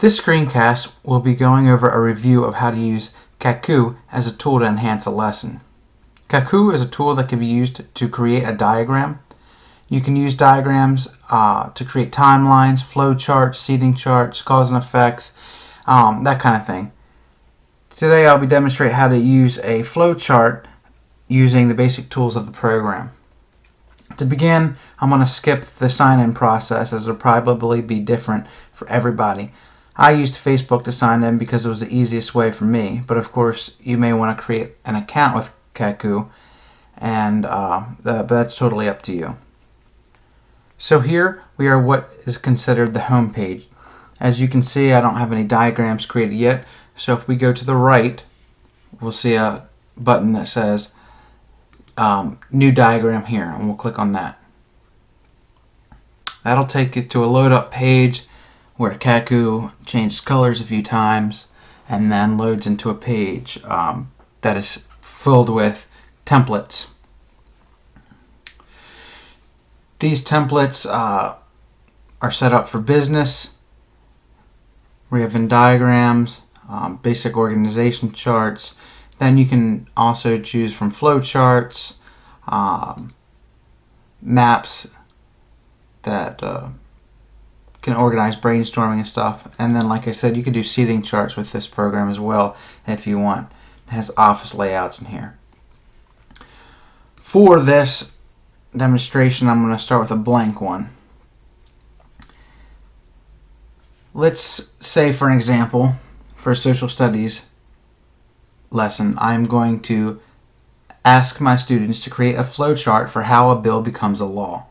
This screencast will be going over a review of how to use Cacoo as a tool to enhance a lesson. Cacoo is a tool that can be used to create a diagram. You can use diagrams uh, to create timelines, flow charts, seating charts, cause and effects, um, that kind of thing. Today I'll be demonstrating how to use a flow chart using the basic tools of the program. To begin, I'm going to skip the sign-in process as it'll probably be different for everybody. I used Facebook to sign in because it was the easiest way for me, but of course you may want to create an account with Cacoo, and uh, the, but that's totally up to you. So here we are what is considered the home page. As you can see, I don't have any diagrams created yet, so if we go to the right, we'll see a button that says um, New Diagram here, and we'll click on that. That'll take you to a load up page where Cacoo changes colors a few times and then loads into a page um, that is filled with templates. These templates uh, are set up for business. We have Venn diagrams, um, basic organization charts. Then you can also choose from flowcharts, um, maps that uh, can organize brainstorming and stuff. And then, like I said, you can do seating charts with this program as well if you want. It has office layouts in here. For this demonstration, I'm going to start with a blank one. Let's say, for an example, for a social studies lesson, I'm going to ask my students to create a flowchart for how a bill becomes a law.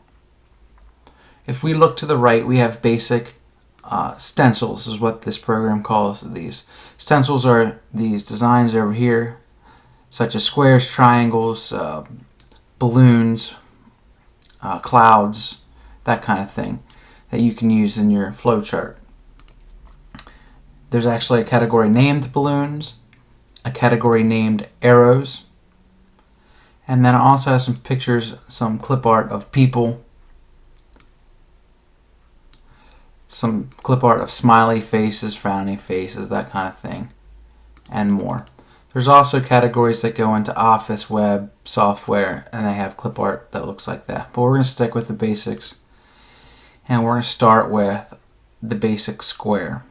If we look to the right, we have basic uh, stencils is what this program calls these. Stencils are these designs over here, such as squares, triangles, uh, balloons, uh, clouds, that kind of thing that you can use in your flowchart. There's actually a category named balloons, a category named arrows, and then I also have some pictures, some clip art of people some clip art of smiley faces, frowning faces, that kind of thing, and more. There's also categories that go into Office, web, software, and they have clip art that looks like that. But we're going to stick with the basics, and we're going to start with the basic square.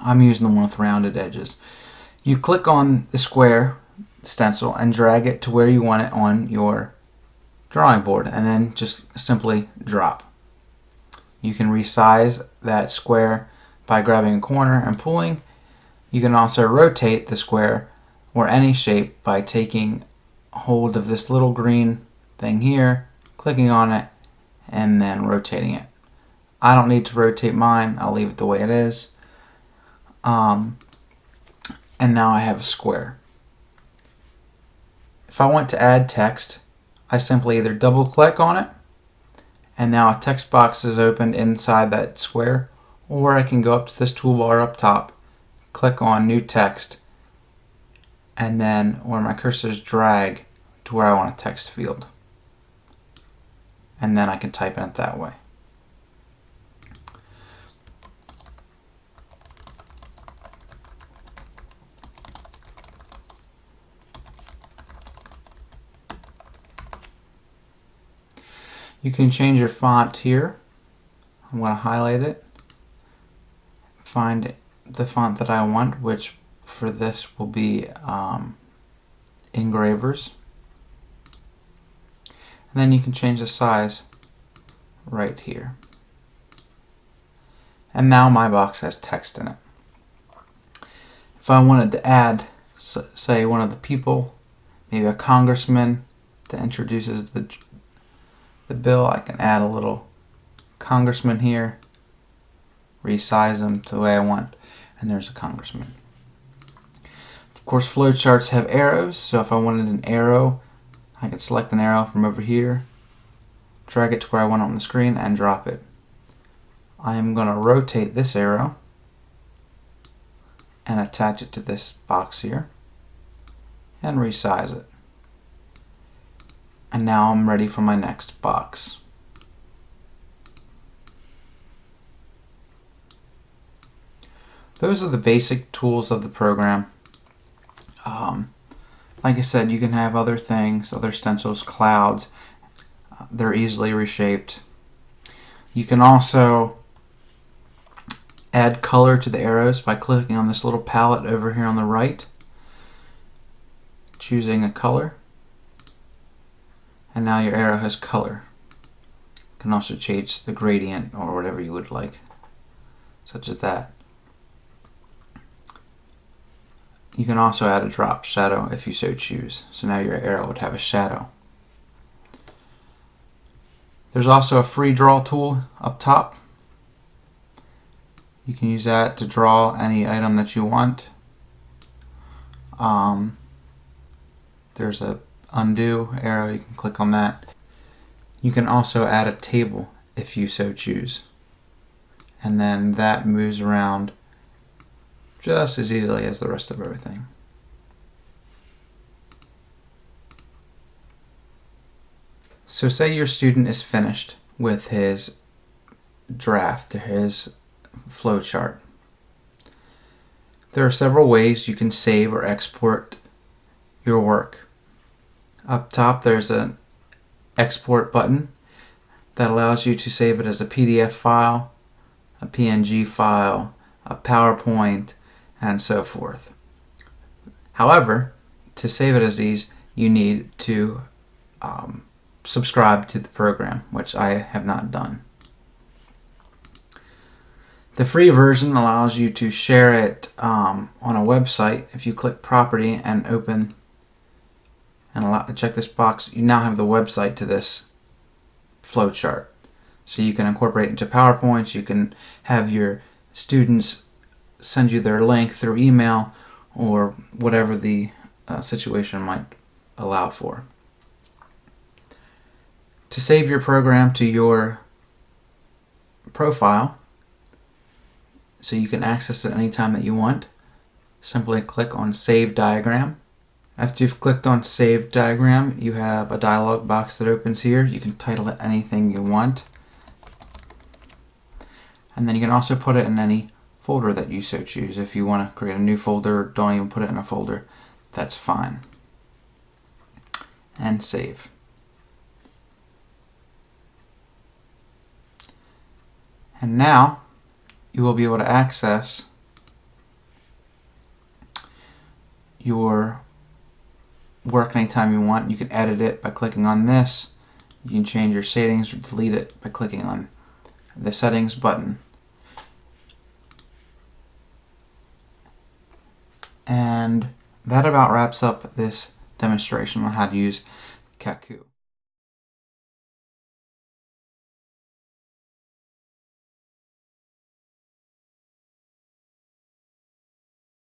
I'm using the one with rounded edges. You click on the square stencil and drag it to where you want it on your drawing board, and then just simply drop. You can resize that square by grabbing a corner and pulling. You can also rotate the square or any shape by taking hold of this little green thing here, clicking on it, and then rotating it. I don't need to rotate mine. I'll leave it the way it is. Um, and now I have a square. If I want to add text, I simply either double click on it and now a text box is opened inside that square or I can go up to this toolbar up top click on new text and then where my cursor is drag to where I want a text field. And then I can type in it that way You can change your font here. I'm going to highlight it. Find the font that I want, which for this will be um, engravers. And then you can change the size right here. And now my box has text in it. If I wanted to add, say, one of the people, maybe a congressman that introduces the the bill, I can add a little congressman here, resize them to the way I want, and there's a congressman. Of course, flowcharts have arrows, so if I wanted an arrow, I can select an arrow from over here, drag it to where I want it on the screen, and drop it. I am going to rotate this arrow and attach it to this box here and resize it and now I'm ready for my next box. those are the basic tools of the program. Um, like I said, you can have other things, other stencils, clouds. They're easily reshaped. You can also add color to the arrows by clicking on this little palette over here on the right, choosing a color, and now your arrow has color. You can also change the gradient or whatever you would like, such as that. You can also add a drop shadow if you so choose. So now your arrow would have a shadow. There's also a free draw tool up top. You can use that to draw any item that you want. Um, there's a undo arrow, you can click on that. You can also add a table if you so choose. And then that moves around just as easily as the rest of everything. So say your student is finished with his draft, his flowchart. There are several ways you can save or export your work. Up top there's an export button that allows you to save it as a PDF file, a PNG file, a PowerPoint, and so forth. However, to save it as these, you need to um, subscribe to the program, which I have not done. The free version allows you to share it um, on a website. If you click property and open and allow, check this box, you now have the website to this flowchart. So you can incorporate into PowerPoints, you can have your students send you their link through email or whatever the uh, situation might allow for. To save your program to your profile, so you can access it anytime that you want, simply click on Save Diagram. After you've clicked on Save Diagram, you have a dialog box that opens here. You can title it anything you want. And then you can also put it in any folder that you so choose. If you want to create a new folder, don't even put it in a folder, that's fine. And save. And now you will be able to access your work anytime you want. You can edit it by clicking on this. You can change your settings or delete it by clicking on the settings button. And that about wraps up this demonstration on how to use Cacoo.